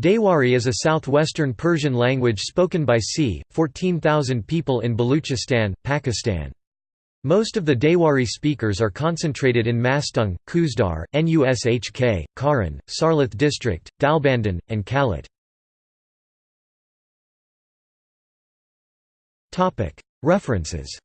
Dehwari is a southwestern Persian language spoken by c. 14,000 people in Baluchistan, Pakistan. Most of the Dehwari speakers are concentrated in Mastung, Khuzdar, Nushk, Kharan, Sarlath district, Dalbandin, and Kalat. References